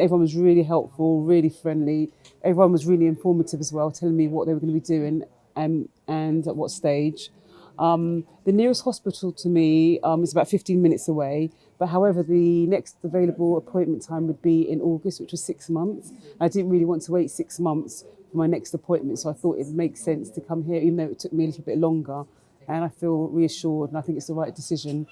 Everyone was really helpful, really friendly. Everyone was really informative as well, telling me what they were going to be doing and, um, and at what stage. Um, the nearest hospital to me um, is about 15 minutes away, but however, the next available appointment time would be in August, which was six months. I didn't really want to wait six months for my next appointment, so I thought it makes sense to come here, even though it took me a little bit longer. And I feel reassured, and I think it's the right decision.